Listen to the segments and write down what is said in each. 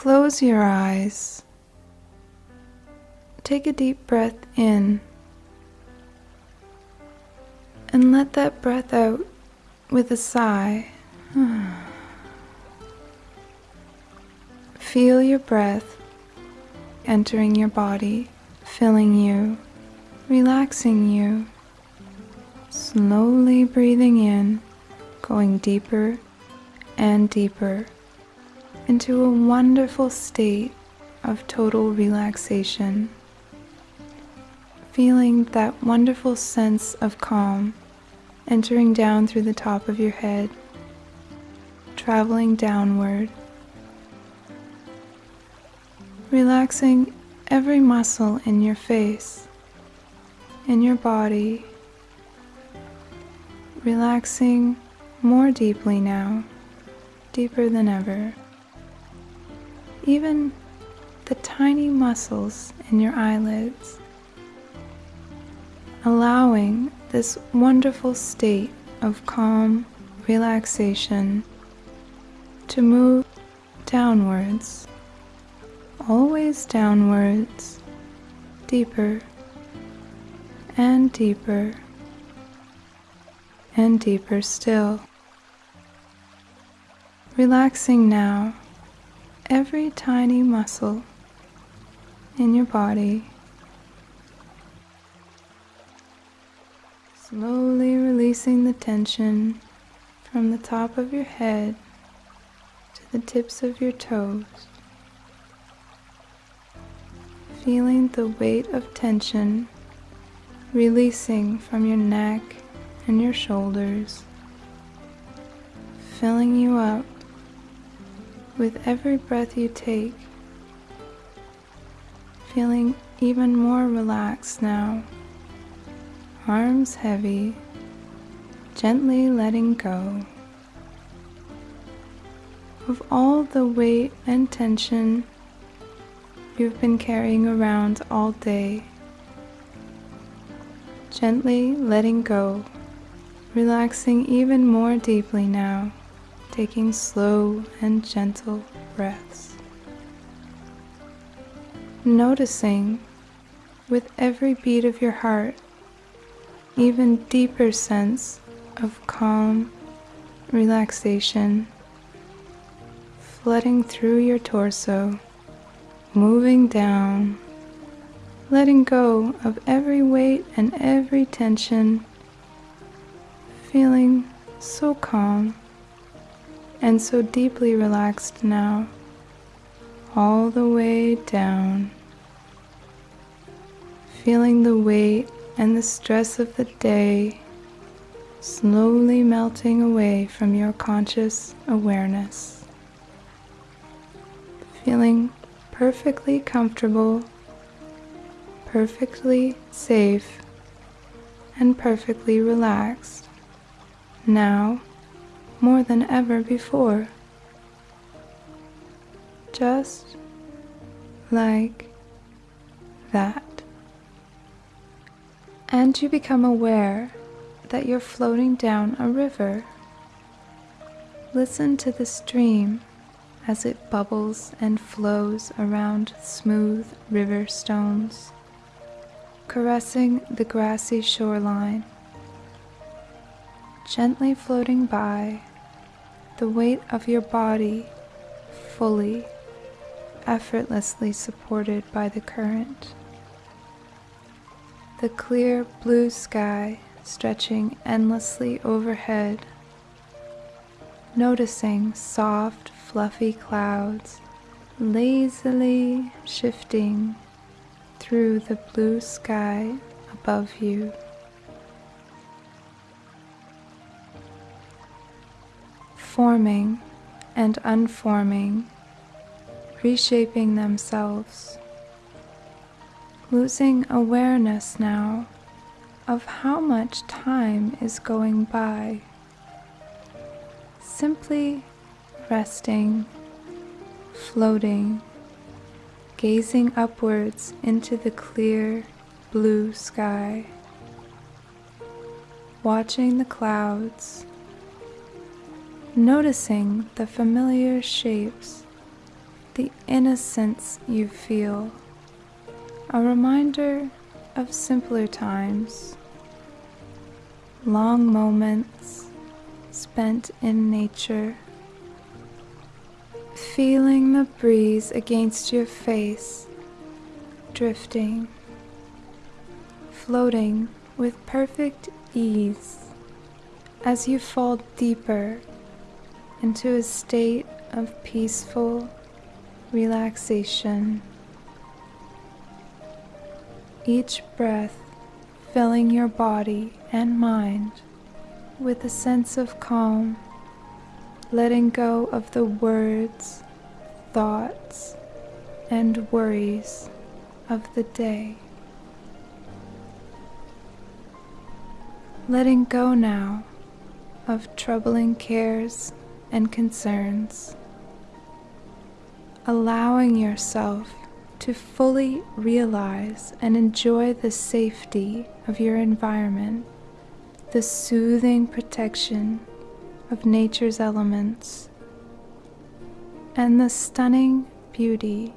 close your eyes. Take a deep breath in and let that breath out with a sigh. Feel your breath entering your body, filling you, relaxing you. Slowly breathing in, going deeper and deeper into a wonderful state of total relaxation. Feeling that wonderful sense of calm entering down through the top of your head, traveling downward, relaxing every muscle in your face, in your body, relaxing more deeply now, deeper than ever. Even the tiny muscles in your eyelids, allowing this wonderful state of calm relaxation to move downwards, always downwards, deeper and deeper and deeper still. Relaxing now every tiny muscle in your body. Slowly releasing the tension from the top of your head to the tips of your toes. Feeling the weight of tension releasing from your neck and your shoulders, filling you up with every breath you take, feeling even more relaxed now, arms heavy, gently letting go of all the weight and tension you've been carrying around all day. Gently letting go relaxing even more deeply now, taking slow and gentle breaths. Noticing with every beat of your heart even deeper sense of calm relaxation flooding through your torso, moving down, letting go of every weight and every tension feeling so calm and so deeply relaxed now, all the way down, feeling the weight and the stress of the day slowly melting away from your conscious awareness, feeling perfectly comfortable, perfectly safe, and perfectly relaxed now more than ever before. Just like that. And you become aware that you're floating down a river. Listen to the stream as it bubbles and flows around smooth river stones, caressing the grassy shoreline gently floating by, the weight of your body fully, effortlessly supported by the current. The clear blue sky stretching endlessly overhead, noticing soft, fluffy clouds lazily shifting through the blue sky above you. Forming and unforming, reshaping themselves, losing awareness now of how much time is going by, simply resting, floating, gazing upwards into the clear blue sky, watching the clouds noticing the familiar shapes, the innocence you feel, a reminder of simpler times, long moments spent in nature, feeling the breeze against your face, drifting, floating with perfect ease as you fall deeper into a state of peaceful relaxation. Each breath filling your body and mind with a sense of calm, letting go of the words, thoughts, and worries of the day. Letting go now of troubling cares and concerns allowing yourself to fully realize and enjoy the safety of your environment, the soothing protection of nature's elements, and the stunning beauty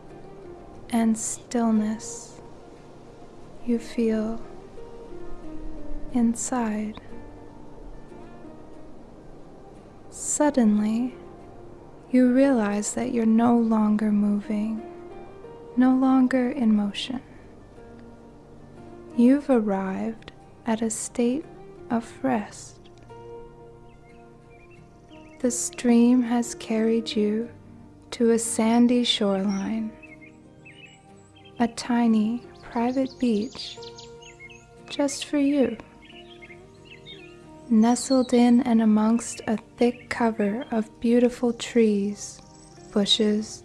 and stillness you feel inside. Suddenly, you realize that you're no longer moving, no longer in motion. You've arrived at a state of rest. The stream has carried you to a sandy shoreline, a tiny private beach just for you nestled in and amongst a thick cover of beautiful trees, bushes,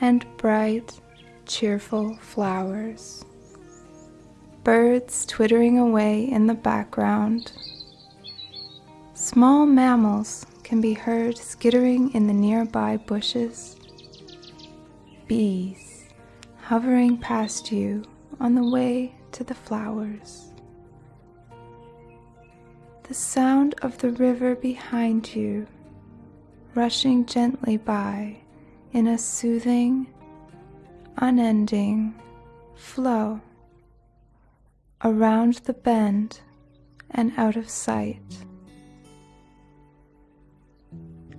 and bright, cheerful flowers. Birds twittering away in the background. Small mammals can be heard skittering in the nearby bushes. Bees hovering past you on the way to the flowers the sound of the river behind you rushing gently by in a soothing, unending flow around the bend and out of sight.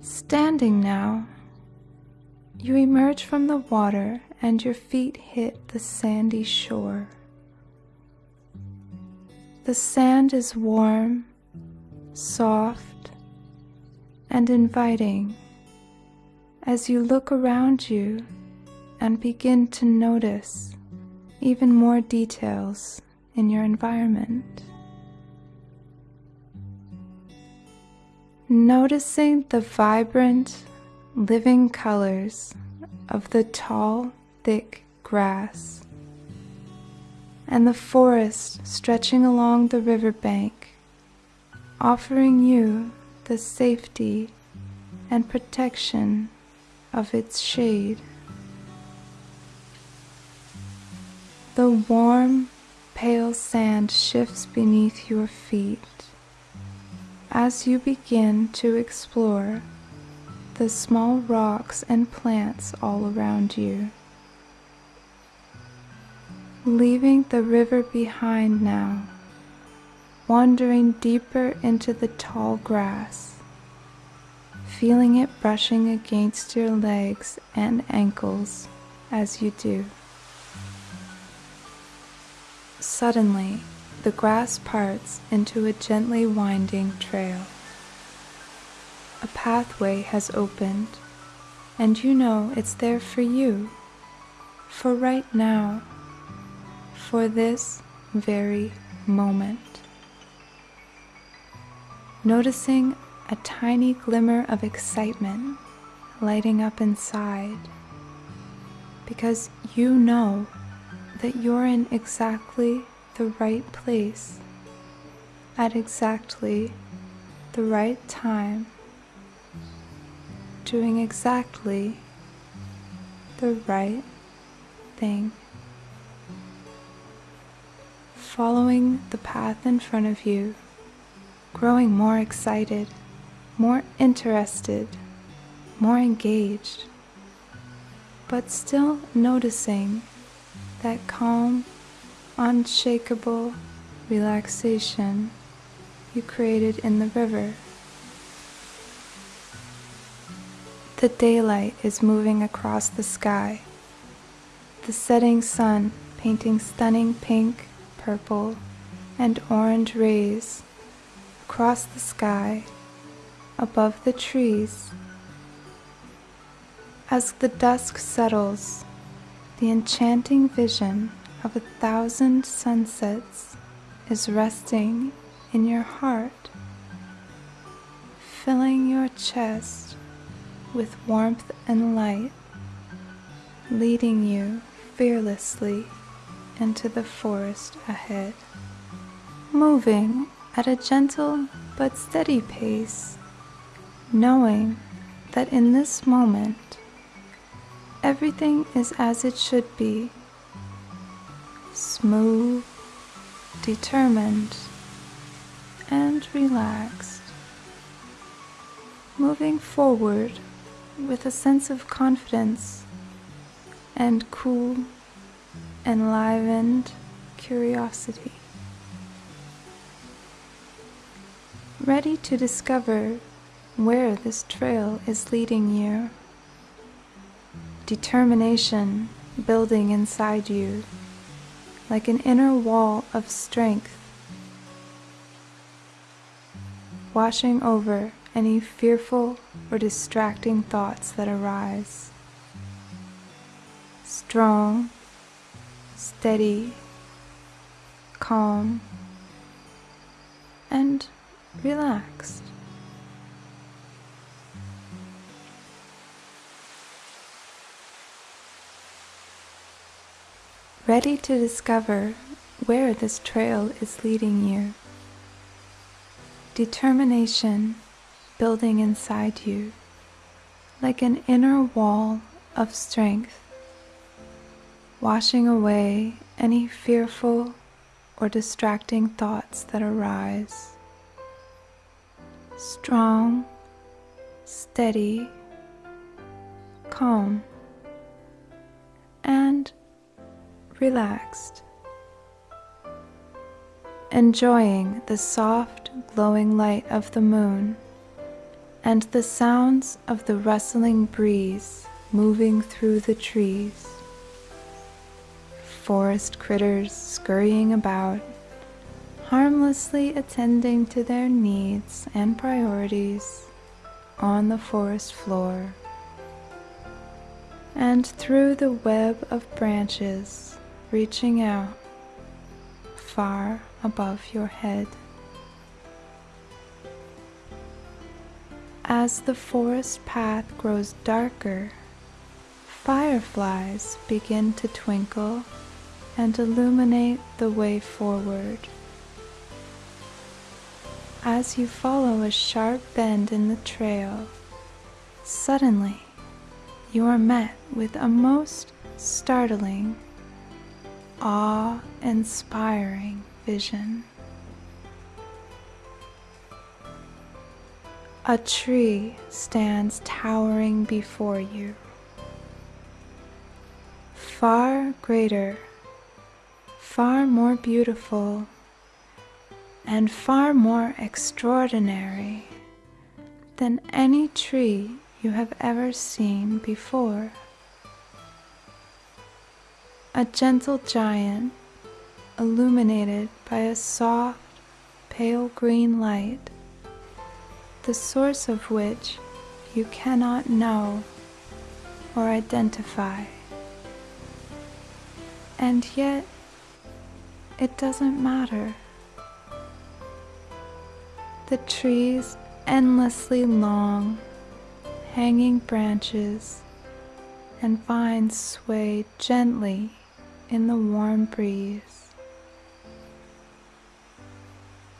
Standing now, you emerge from the water and your feet hit the sandy shore. The sand is warm soft, and inviting as you look around you and begin to notice even more details in your environment. Noticing the vibrant, living colors of the tall, thick grass and the forest stretching along the riverbank offering you the safety and protection of its shade. The warm, pale sand shifts beneath your feet as you begin to explore the small rocks and plants all around you. Leaving the river behind now wandering deeper into the tall grass, feeling it brushing against your legs and ankles as you do. Suddenly, the grass parts into a gently winding trail. A pathway has opened, and you know it's there for you, for right now, for this very moment noticing a tiny glimmer of excitement lighting up inside because you know that you're in exactly the right place at exactly the right time, doing exactly the right thing. Following the path in front of you growing more excited, more interested, more engaged. but still noticing that calm, unshakable relaxation you created in the river. The daylight is moving across the sky, the setting sun painting stunning pink, purple, and orange rays across the sky above the trees. As the dusk settles, the enchanting vision of a thousand sunsets is resting in your heart, filling your chest with warmth and light, leading you fearlessly into the forest ahead, moving at a gentle but steady pace, knowing that in this moment everything is as it should be smooth, determined, and relaxed, moving forward with a sense of confidence and cool, enlivened curiosity. Ready to discover where this trail is leading you. Determination building inside you like an inner wall of strength, washing over any fearful or distracting thoughts that arise. Strong, steady, calm, and relaxed. ready to discover where this trail is leading you. Determination building inside you like an inner wall of strength, washing away any fearful or distracting thoughts that arise. Strong, steady, calm, and relaxed, enjoying the soft, glowing light of the moon and the sounds of the rustling breeze moving through the trees. Forest critters scurrying about, harmlessly attending to their needs and priorities on the forest floor. And through the web of branches reaching out far above your head. As the forest path grows darker, fireflies begin to twinkle and illuminate the way forward. As you follow a sharp bend in the trail, suddenly you are met with a most startling awe-inspiring vision. A tree stands towering before you, far greater, far more beautiful, and far more extraordinary than any tree you have ever seen before a gentle giant illuminated by a soft, pale green light, the source of which you cannot know or identify. And yet, it doesn't matter. The tree's endlessly long, hanging branches and vines sway gently in the warm breeze.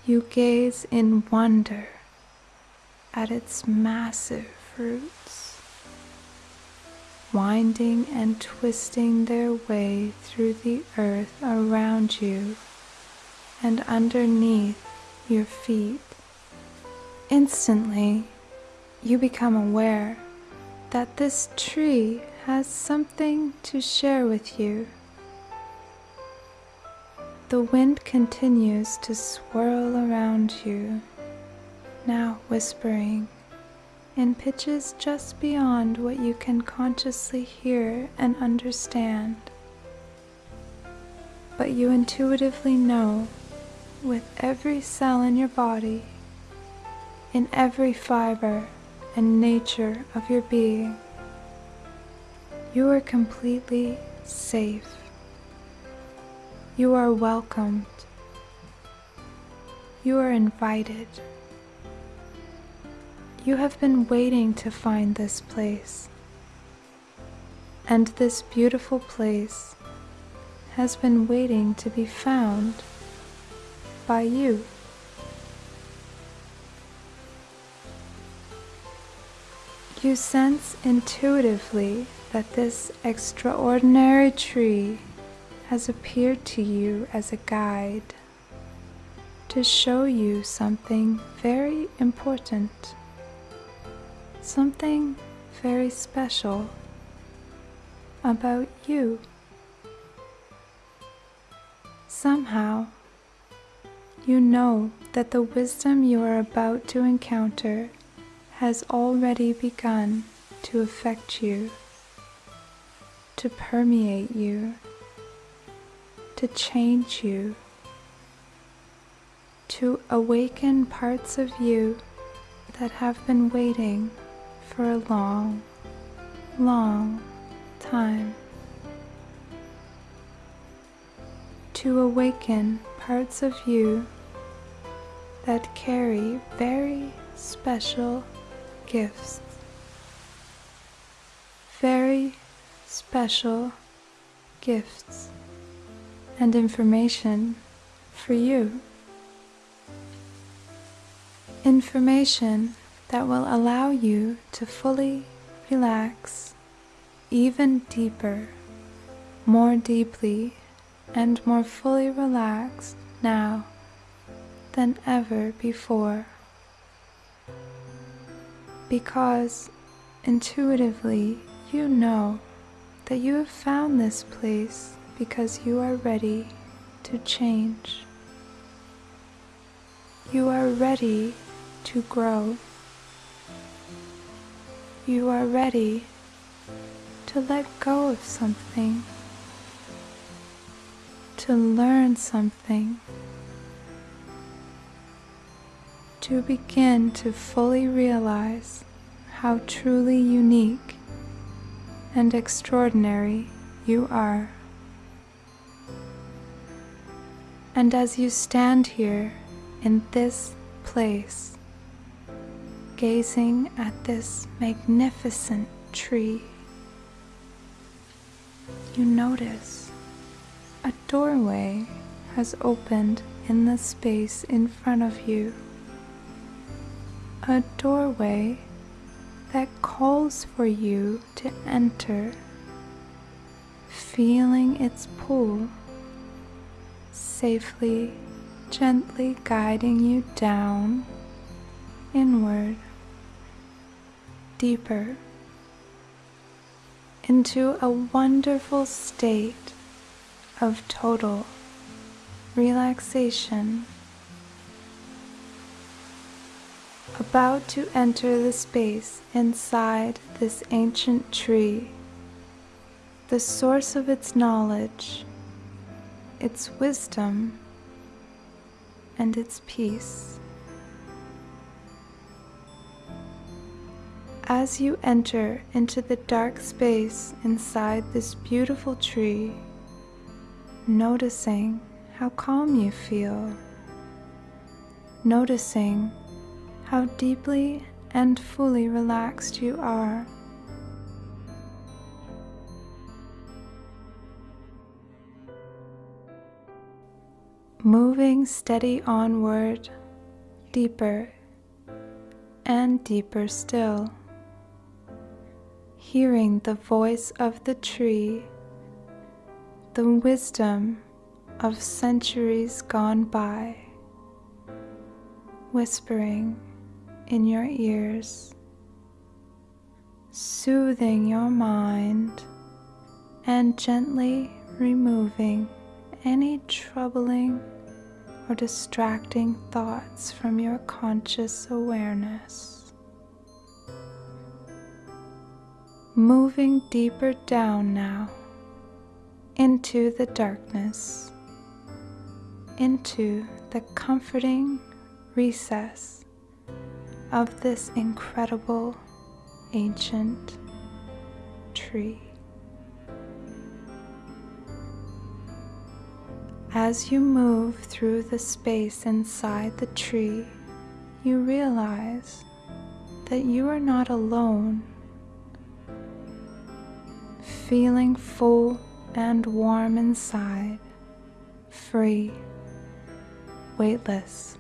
You gaze in wonder at its massive roots, winding and twisting their way through the earth around you and underneath your feet. Instantly, you become aware that this tree has something to share with you. The wind continues to swirl around you, now whispering in pitches just beyond what you can consciously hear and understand. But you intuitively know with every cell in your body, in every fiber and nature of your being, you are completely safe. You are welcomed. You are invited. You have been waiting to find this place. And this beautiful place has been waiting to be found by you. You sense intuitively that this extraordinary tree has appeared to you as a guide to show you something very important, something very special about you. Somehow, you know that the wisdom you are about to encounter has already begun to affect you to permeate you, to change you, to awaken parts of you that have been waiting for a long, long time. To awaken parts of you that carry very special gifts, very special gifts and information for you. Information that will allow you to fully relax even deeper, more deeply, and more fully relaxed now than ever before. Because intuitively you know that you have found this place because you are ready to change. You are ready to grow. You are ready to let go of something, to learn something, to begin to fully realize how truly unique and extraordinary you are. And as you stand here in this place, gazing at this magnificent tree, you notice a doorway has opened in the space in front of you. A doorway that calls for you to enter, feeling its pull, safely, gently guiding you down, inward, deeper, into a wonderful state of total relaxation about to enter the space inside this ancient tree, the source of its knowledge, its wisdom, and its peace. As you enter into the dark space inside this beautiful tree, noticing how calm you feel, noticing how deeply and fully relaxed you are. Moving steady onward, deeper and deeper still, hearing the voice of the tree, the wisdom of centuries gone by, whispering in your ears. soothing your mind and gently removing any troubling or distracting thoughts from your conscious awareness. Moving deeper down now into the darkness, into the comforting recess of this incredible ancient tree. As you move through the space inside the tree, you realize that you are not alone. Feeling full and warm inside, free, weightless,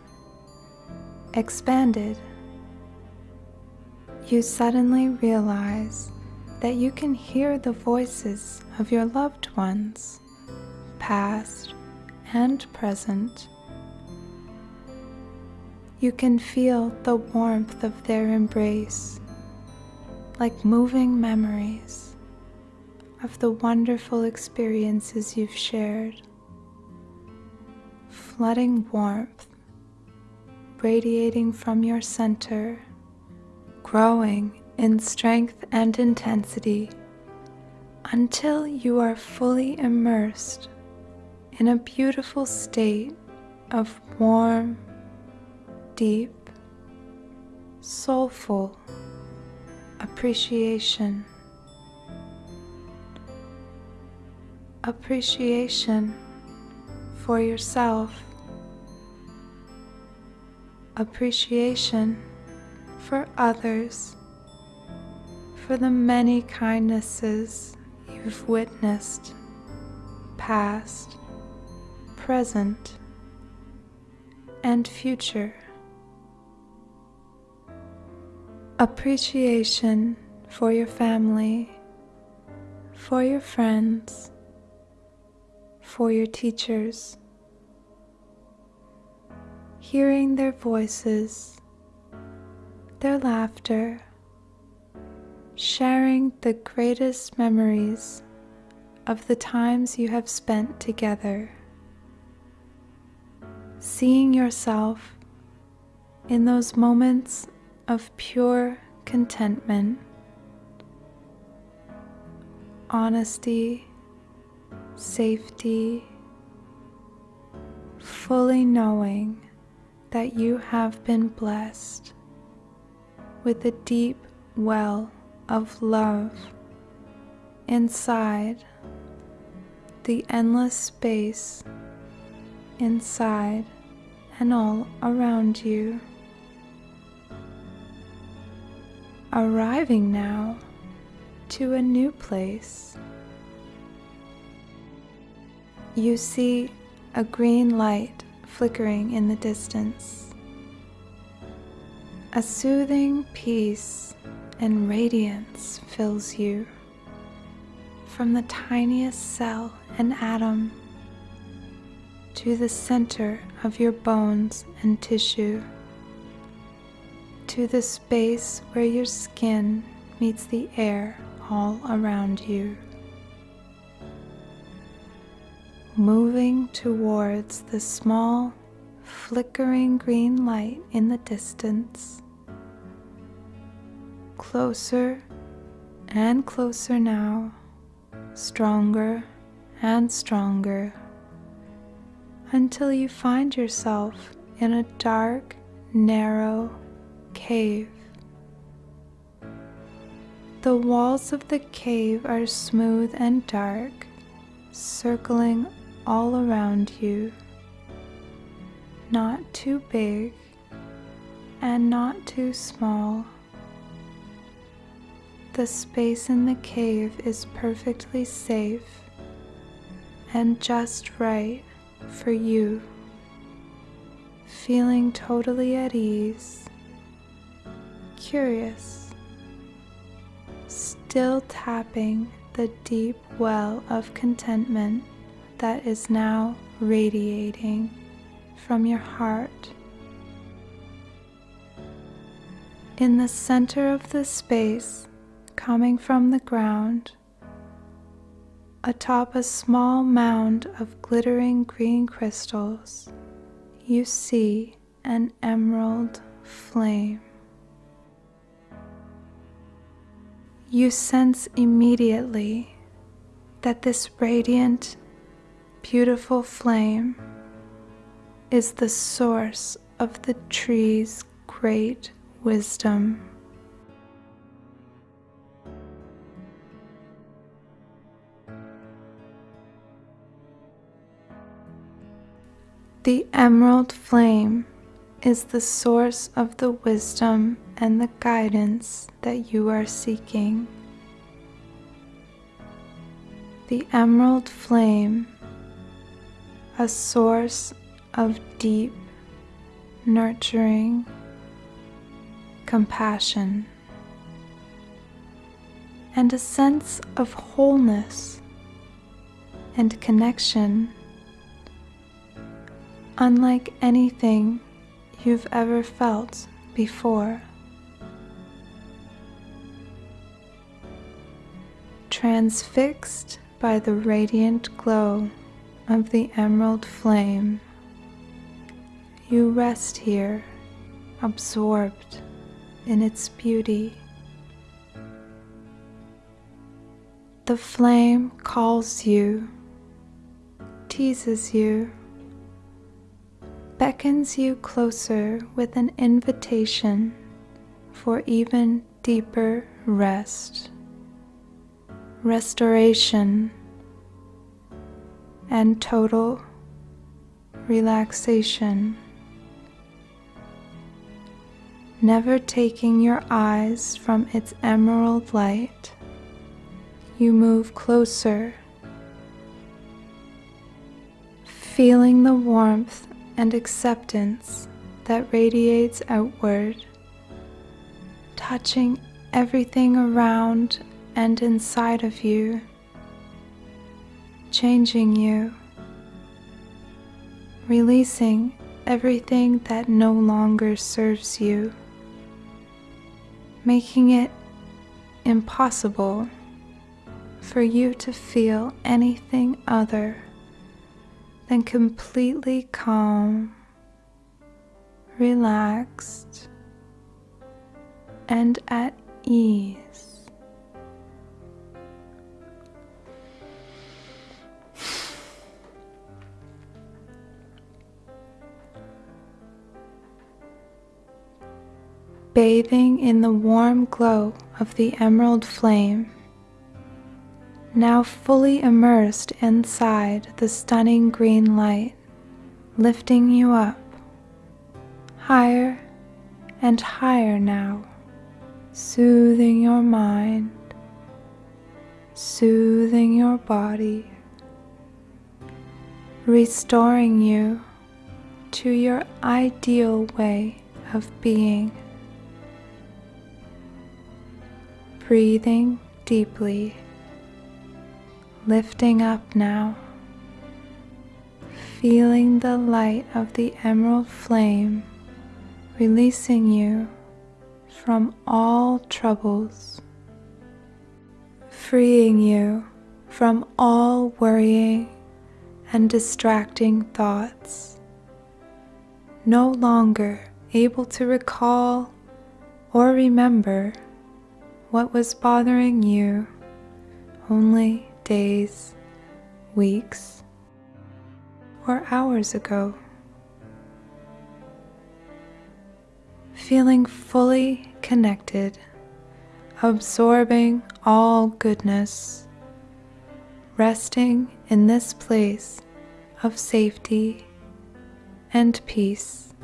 expanded, you suddenly realize that you can hear the voices of your loved ones, past and present. You can feel the warmth of their embrace, like moving memories of the wonderful experiences you've shared. Flooding warmth, radiating from your center, growing in strength and intensity until you are fully immersed in a beautiful state of warm, deep, soulful appreciation. Appreciation for yourself. Appreciation for others. For the many kindnesses you've witnessed, past present, and future. Appreciation for your family, for your friends, for your teachers. Hearing their voices, their laughter, sharing the greatest memories of the times you have spent together seeing yourself in those moments of pure contentment, honesty, safety, fully knowing that you have been blessed with a deep well of love inside the endless space inside and all around you. Arriving now to a new place, you see a green light flickering in the distance. A soothing peace and radiance fills you from the tiniest cell and atom to the center of your bones and tissue, to the space where your skin meets the air all around you. Moving towards the small, flickering green light in the distance. Closer and closer now, stronger and stronger until you find yourself in a dark, narrow cave. The walls of the cave are smooth and dark, circling all around you. Not too big and not too small. The space in the cave is perfectly safe and just right for you, feeling totally at ease, curious, still tapping the deep well of contentment that is now radiating from your heart. In the center of the space, coming from the ground atop a small mound of glittering green crystals. You see an emerald flame. You sense immediately that this radiant, beautiful flame is the source of the tree's great wisdom. The emerald flame is the source of the wisdom and the guidance that you are seeking. The emerald flame, a source of deep, nurturing compassion and a sense of wholeness and connection unlike anything you've ever felt before. Transfixed by the radiant glow of the emerald flame, you rest here, absorbed in its beauty. The flame calls you, teases you, beckons you closer with an invitation for even deeper rest, restoration, and total relaxation. Never taking your eyes from its emerald light, you move closer, feeling the warmth and acceptance that radiates outward, touching everything around and inside of you, changing you, releasing everything that no longer serves you, making it impossible for you to feel anything other than completely calm, relaxed, and at ease. Bathing in the warm glow of the emerald flame now fully immersed inside the stunning green light, lifting you up higher and higher now, soothing your mind, soothing your body, restoring you to your ideal way of being. Breathing deeply lifting up now, feeling the light of the emerald flame releasing you from all troubles, freeing you from all worrying and distracting thoughts, no longer able to recall or remember what was bothering you only days, weeks, or hours ago. Feeling fully connected, absorbing all goodness, resting in this place of safety and peace.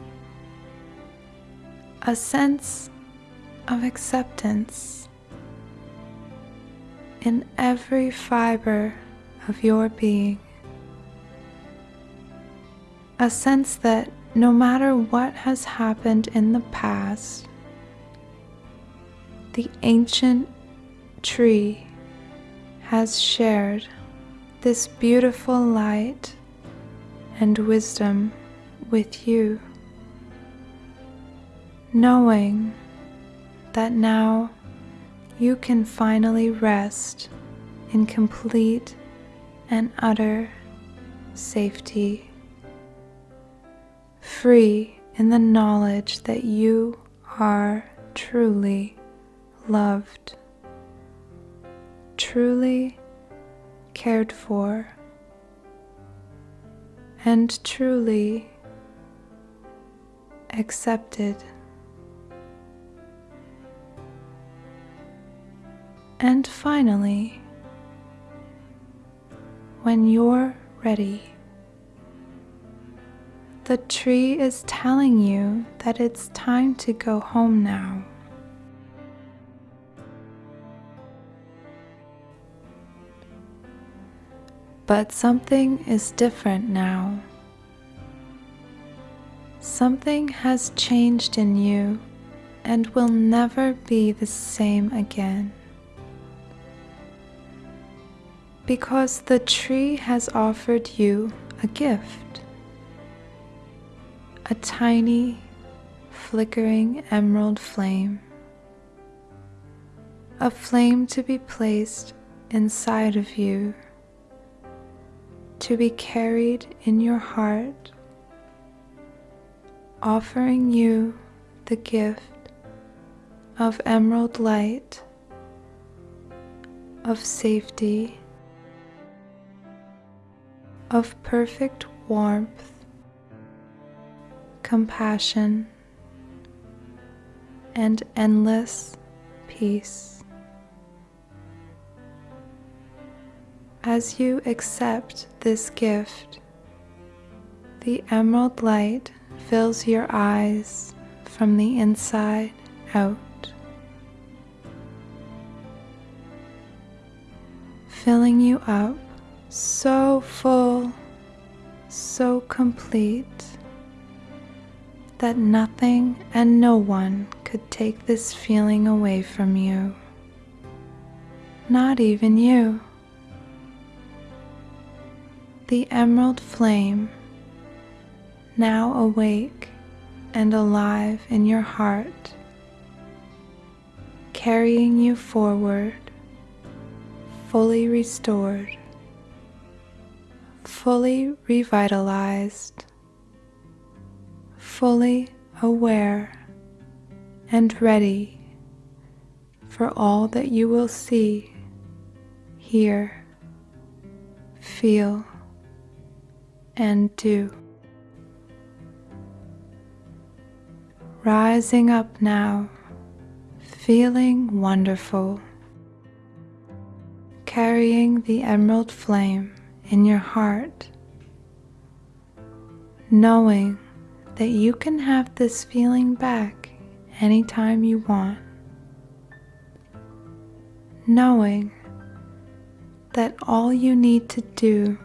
A sense of acceptance in every fiber of your being. A sense that no matter what has happened in the past, the ancient tree has shared this beautiful light and wisdom with you, knowing that now you can finally rest in complete and utter safety, free in the knowledge that you are truly loved, truly cared for, and truly accepted. And finally, when you're ready, the tree is telling you that it's time to go home now. But something is different now. Something has changed in you and will never be the same again. Because the tree has offered you a gift a tiny, flickering emerald flame. A flame to be placed inside of you, to be carried in your heart offering you the gift of emerald light, of safety, of perfect warmth, compassion, and endless peace. As you accept this gift, the emerald light fills your eyes from the inside out. Filling you up so full, so complete that nothing and no one could take this feeling away from you. Not even you. The emerald flame now awake and alive in your heart, carrying you forward, fully restored, fully revitalized, fully aware and ready for all that you will see, hear, feel, and do. rising up now, feeling wonderful, carrying the emerald flame in your heart, knowing that you can have this feeling back anytime you want, knowing that all you need to do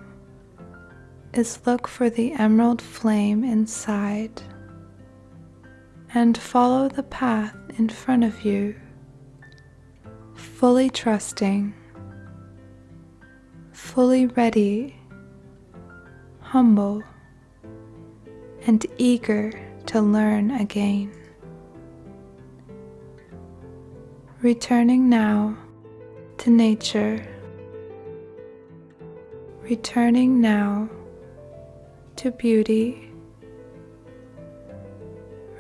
is look for the emerald flame inside and follow the path in front of you, fully trusting, fully ready, humble, and eager to learn again. Returning now to nature, returning now to beauty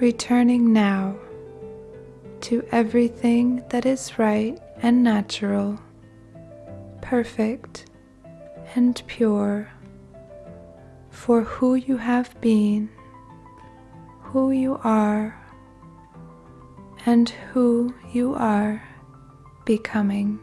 returning now to everything that is right and natural, perfect and pure for who you have been, who you are, and who you are becoming.